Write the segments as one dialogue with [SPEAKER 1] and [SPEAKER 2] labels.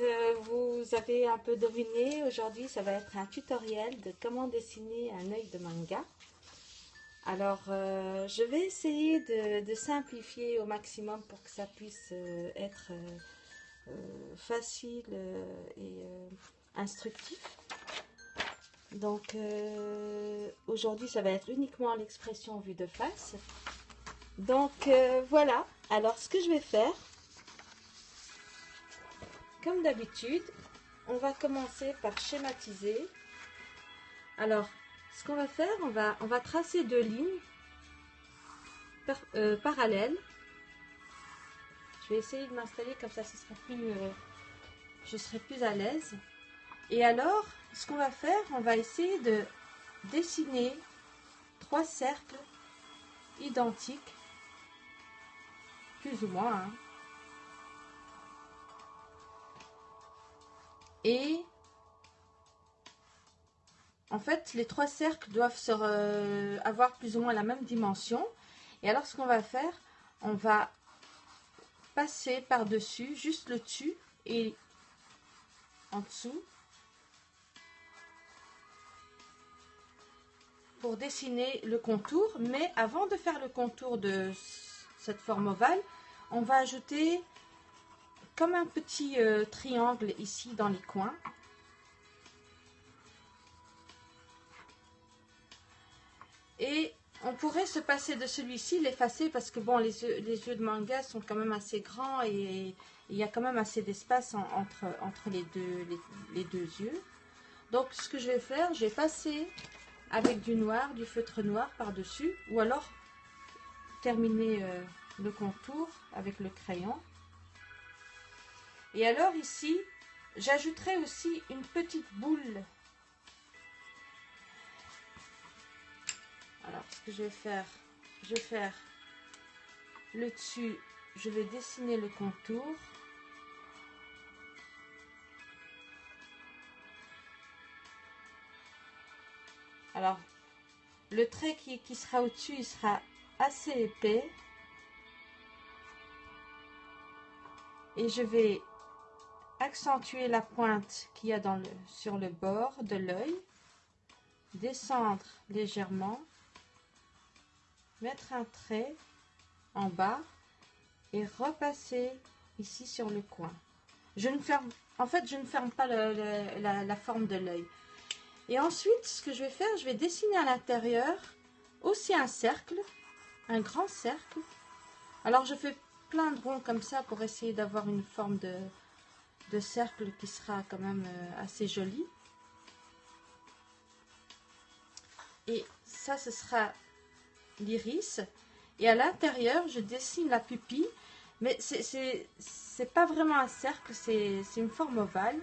[SPEAKER 1] euh, vous avez un peu deviné, aujourd'hui ça va être un tutoriel de comment dessiner un œil de manga. Alors, euh, je vais essayer de, simplifier au maximum pour que ça puisse euh, être facile et instructif. Donc, aujourd'hui ça va être uniquement l'expression vue de face. Donc, voilà. Alors, ce que je vais faire, comme d'habitude, on va commencer par schématiser. Alors, ce qu'on va faire, on va, on va tracer deux lignes euh, parallèles. Je vais essayer de m'installer comme ça, ce sera plus, euh, je serai plus à l'aise. Et alors, ce qu'on va faire, on va essayer de dessiner trois cercles identiques, plus ou moins, hein. Et en fait, les trois cercles doivent se avoir plus ou moins la même dimension. Et alors, ce qu'on va faire, on va passer par-dessus, juste le dessus et en dessous, pour dessiner le contour. Mais avant de faire le contour de cette forme ovale, on va ajouter comme un petit euh, triangle ici dans les coins. Et on pourrait se passer de celui-ci, l'effacer parce que bon, les yeux, les yeux de manga sont quand même assez grands et il y a quand même assez d'espace entre, entre les, deux, les, deux yeux. Donc ce que je vais faire, je vais passer avec du noir, du feutre noir par-dessus ou alors terminer euh, le contour avec le crayon. Et alors ici, j'ajouterai aussi une petite boule. Alors, ce que je vais faire, je vais faire le dessus, je vais dessiner le contour. Alors, le trait qui, sera au-dessus, il sera assez épais. Et je vais accentuer la pointe qu'il y a sur le bord de l'œil, descendre légèrement, mettre un trait en bas et repasser ici sur le coin. Je ne ferme, en fait, je ne ferme pas la, la forme de l'œil. Et ensuite, ce que je vais faire, je vais dessiner à l'intérieur aussi un cercle, un grand cercle. Alors, je fais plein de ronds comme ça pour essayer d'avoir une forme de, de cercle qui sera quand même euh, assez joli. Et ça, ce sera l'iris. Et à l'intérieur, je dessine la pupille. Mais c'est pas vraiment un cercle, c'est une forme ovale.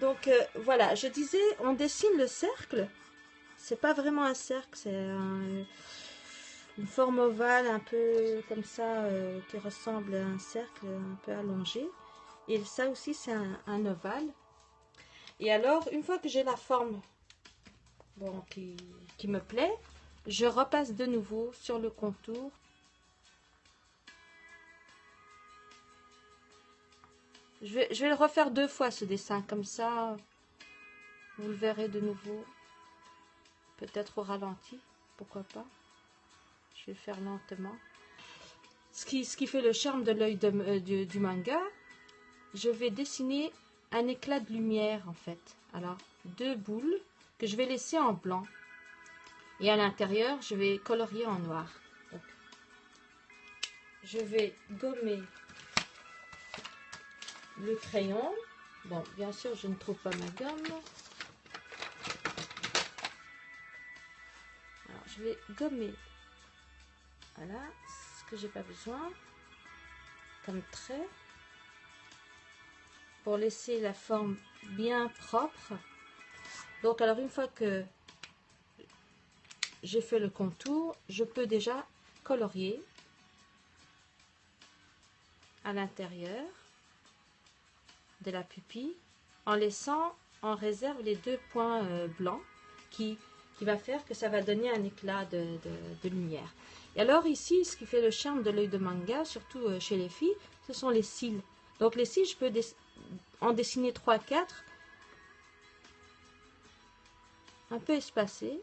[SPEAKER 1] Donc euh, voilà, je disais, on dessine le cercle. C'est pas vraiment un cercle, c'est une forme ovale un peu comme ça, euh, qui ressemble à un cercle un peu allongé. Et ça aussi, c'est un, ovale. Et alors, une fois que j'ai la forme qui, me plaît, je repasse de nouveau sur le contour. Je vais, le refaire deux fois ce dessin, comme ça, vous le verrez de nouveau. Peut-être au ralenti, pourquoi pas. Je vais faire lentement. Ce qui, ce qui fait le charme de l'œil euh, du manga, je vais dessiner un éclat de lumière en fait. Alors, deux boules que je vais laisser en blanc. Et à l'intérieur, je vais colorier en noir. je vais gommer le crayon. Bon, bien sûr, je ne trouve pas ma gomme. Alors, je vais gommer. Voilà, ce que j'ai pas besoin. Comme trait pour laisser la forme bien propre. Donc alors une fois que j'ai fait le contour, je peux déjà colorier à l'intérieur de la pupille en laissant en réserve les deux points euh, blancs qui, qui va faire que ça va donner un éclat de, de, lumière. Et alors ici, ce qui fait le charme de l'œil de manga, surtout euh, chez les filles, ce sont les cils. Donc les cils, je peux en dessiner 3-4, un peu espacés.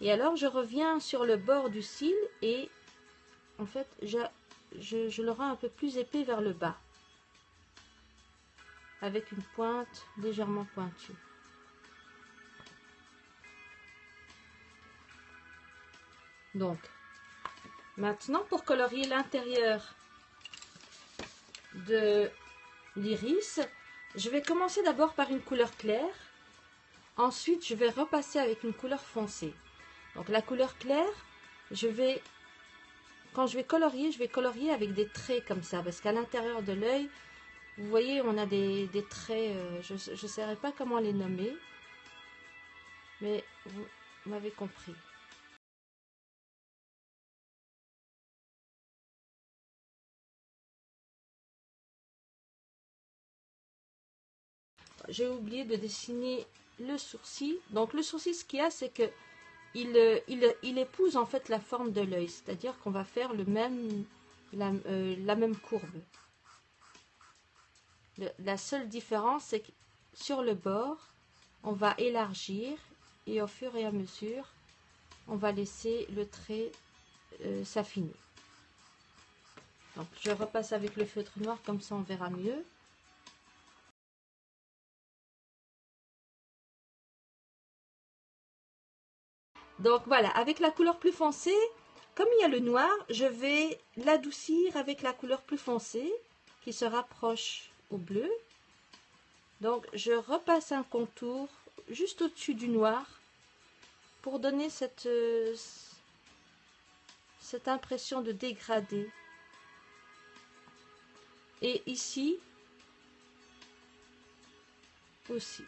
[SPEAKER 1] Et alors, je reviens sur le bord du cil et en fait, je, je le rends un peu plus épais vers le bas. Avec une pointe légèrement pointue. Donc, maintenant pour colorier l'intérieur de l'iris, je vais commencer d'abord par une couleur claire. Ensuite, je vais repasser avec une couleur foncée. Donc la couleur claire, je vais, quand je vais colorier, je vais colorier avec des traits comme ça. Parce qu'à l'intérieur de l'œil, vous voyez, on a des, traits, euh, je ne saurais pas comment les nommer. Mais vous m'avez compris. J'ai oublié de dessiner le sourcil. Donc le sourcil, ce qu'il y a, c'est que il, euh, il, épouse en fait la forme de l'œil. C'est-à-dire qu'on va faire le même, la, euh, même courbe. la seule différence, c'est que sur le bord, on va élargir et au fur et à mesure, on va laisser le trait euh, s'affiner. Donc je repasse avec le feutre noir, comme ça on verra mieux. Donc voilà, avec la couleur plus foncée, comme il y a le noir, je vais l'adoucir avec la couleur plus foncée qui se rapproche au bleu. Donc je repasse un contour juste au-dessus du noir pour donner cette, cette impression de dégradé. Et ici aussi.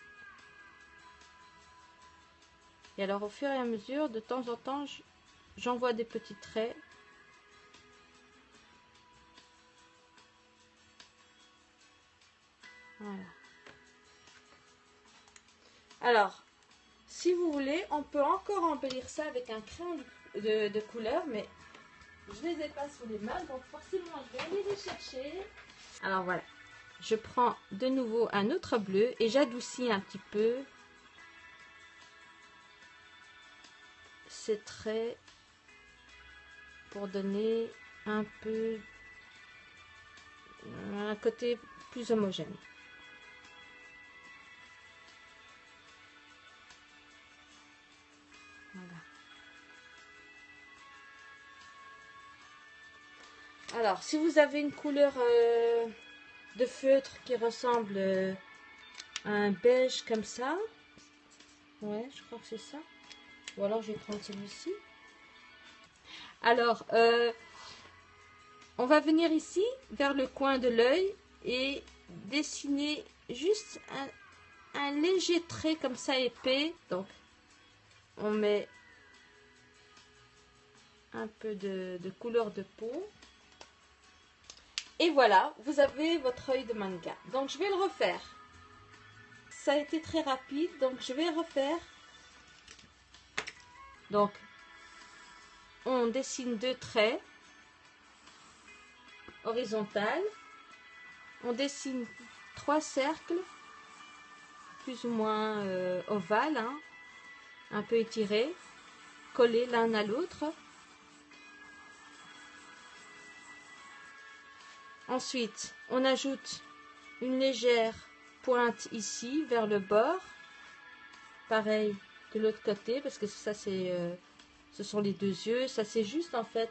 [SPEAKER 1] Et alors au fur et à mesure, de temps en temps, j'envoie des petits traits. Voilà. Alors, si vous voulez, on peut encore embellir ça avec un crayon de, couleur, mais je les ai pas sous les mains, donc forcément je vais aller les chercher. Alors voilà, je prends de nouveau un autre bleu et j'adoucis un petit peu traits pour donner un peu un côté plus homogène. Alors, si vous avez une couleur euh, de feutre qui ressemble euh, à un beige comme ça, ouais, je crois que c'est ça. Ou alors je vais prendre celui-ci. Alors, euh, on va venir ici, vers le coin de l'œil, et dessiner juste un, léger trait comme ça épais. Donc, on met un peu de, de couleur de peau. Et voilà, vous avez votre œil de manga. Donc, je vais le refaire. Ça a été très rapide, donc je vais refaire donc, on dessine deux traits horizontales. On dessine trois cercles, plus ou moins euh, ovales, hein, un peu étirés, collés l'un à l'autre. Ensuite, on ajoute une légère pointe ici vers le bord. Pareil, de l'autre côté parce que ça c'est euh, ce sont les deux yeux. Ça c'est juste en fait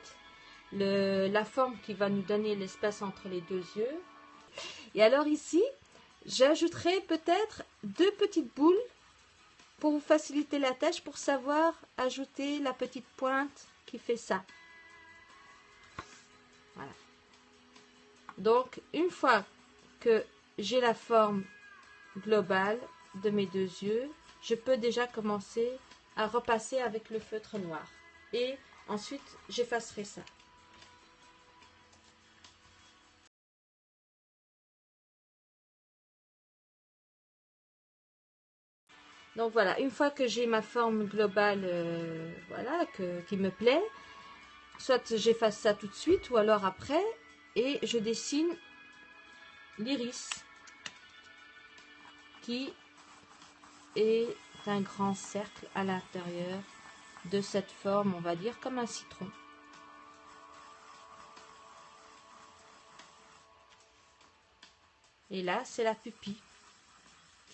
[SPEAKER 1] la forme qui va nous donner l'espace entre les deux yeux. Et alors ici j'ajouterai peut-être deux petites boules pour vous faciliter la tâche pour savoir ajouter la petite pointe qui fait ça. Voilà. Donc une fois que j'ai la forme globale de mes deux yeux je peux déjà commencer à repasser avec le feutre noir. Et ensuite, j'effacerai ça. Donc voilà, une fois que j'ai ma forme globale euh, voilà, qui me plaît, soit j'efface ça tout de suite ou alors après, et je dessine l'iris. qui est un grand cercle à l'intérieur de cette forme, on va dire comme un citron. Et là, c'est la pupille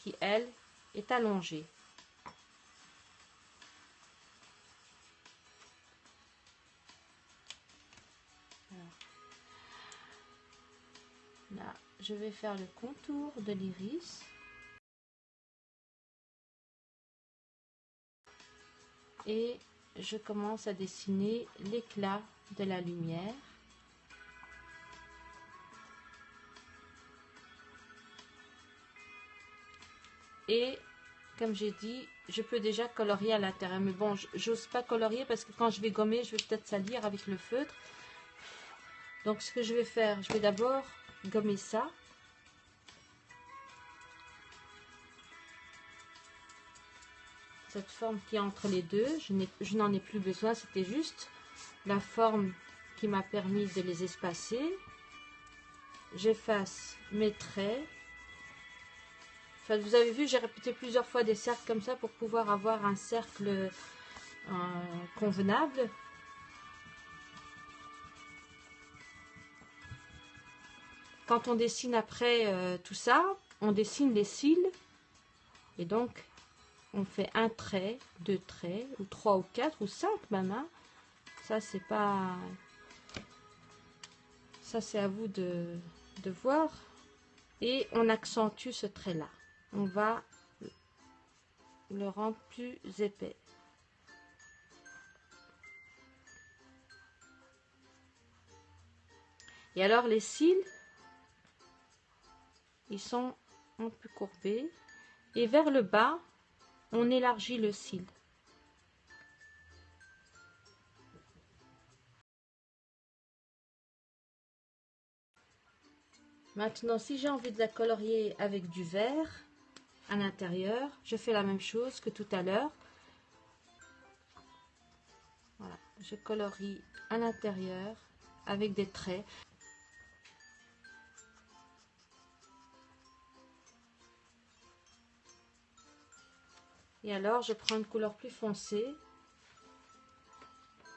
[SPEAKER 1] qui, elle, est allongée. Là, je vais faire le contour de l'iris. Et je commence à dessiner l'éclat de la lumière. Et comme j'ai dit, je peux déjà colorier à l'intérieur. Mais bon, j'ose pas colorier parce que quand je vais gommer, je vais peut-être salir avec le feutre. Donc ce que je vais faire, je vais d'abord gommer ça. Cette forme qui est entre les deux, je n'en ai, plus besoin, c'était juste la forme qui m'a permis de les espacer. J'efface mes traits vous avez vu, j'ai répété plusieurs fois des cercles comme ça pour pouvoir avoir un cercle euh, convenable. Quand on dessine après euh, tout ça, on dessine les cils. Et donc, on fait un trait, deux traits, ou trois ou quatre, ou cinq même. Hein. Ça, c'est pas... Ça, c'est à vous de, de voir. Et on accentue ce trait-là on va le rendre plus épais. Et alors les cils, ils sont un peu courbés. Et vers le bas, on élargit le cil. Maintenant, si j'ai envie de la colorier avec du vert, à l'intérieur. Je fais la même chose que tout à l'heure. Voilà, je colorie à l'intérieur avec des traits. Et alors, je prends une couleur plus foncée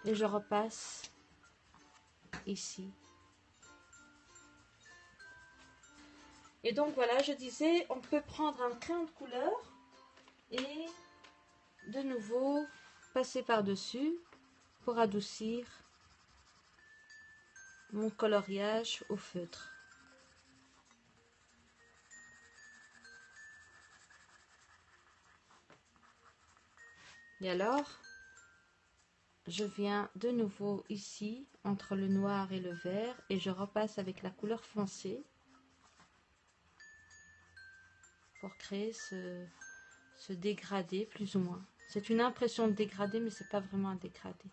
[SPEAKER 1] et je repasse ici. Et donc voilà, je disais, on peut prendre un crayon de couleur et de nouveau passer par-dessus pour adoucir mon coloriage au feutre. Et alors, je viens de nouveau ici, entre le noir et le vert, et je repasse avec la couleur foncée. pour créer ce, dégradé plus ou moins. C'est une impression de dégradé, mais c'est pas vraiment un dégradé.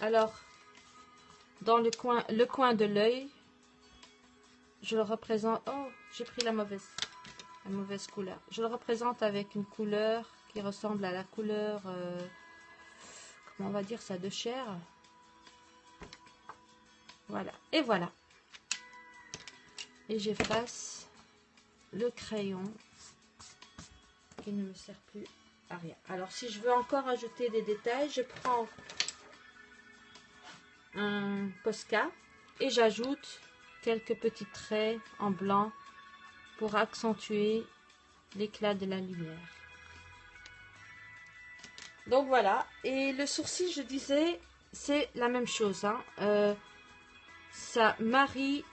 [SPEAKER 1] Alors, dans le coin, le coin de l'œil, je le représente... Oh, j'ai pris la mauvaise mauvaise couleur. Je le représente avec une couleur qui ressemble à la couleur, euh, comment on va dire ça, de chair. Voilà, et voilà. Et j'efface le crayon qui ne me sert plus à rien. Alors, si je veux encore ajouter des détails, je prends un Posca et j'ajoute quelques petits traits en blanc pour accentuer l'éclat de la lumière. Donc voilà, et le sourcil, je disais, c'est la même chose. Hein. Euh, ça marie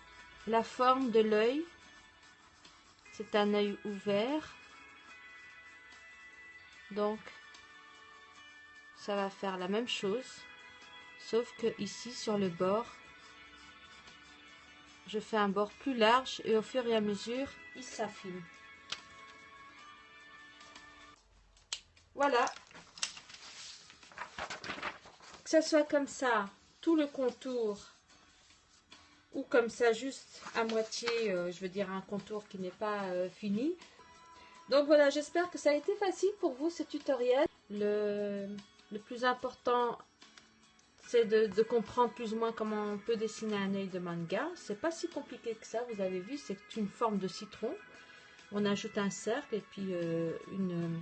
[SPEAKER 1] la forme de l'œil. C'est un œil ouvert. Donc, ça va faire la même chose. Sauf que ici, sur le bord, je fais un bord plus large et au fur et à mesure, il s'affine. Voilà. Que ça soit comme ça, tout le contour, ou comme ça, juste à moitié, euh, je veux dire un contour qui n'est pas euh, fini. Donc voilà, j'espère que ça a été facile pour vous ce tutoriel. Le, le plus important, c'est de, comprendre plus ou moins comment on peut dessiner un œil de manga. C'est pas si compliqué que ça, vous avez vu, c'est une forme de citron. On ajoute un cercle et puis euh, une,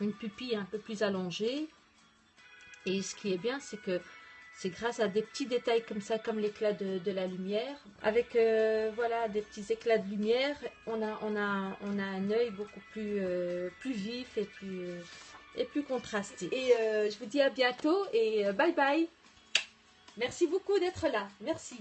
[SPEAKER 1] une pupille un peu plus allongée. Et ce qui est bien, c'est que c'est grâce à des petits détails comme ça, comme l'éclat de, la lumière. Avec euh, voilà des petits éclats de lumière, on a, on a, on a un œil beaucoup plus, euh, plus vif et plus, et plus contrasté. Et je vous dis à bientôt et bye bye. Merci beaucoup d'être là. Merci.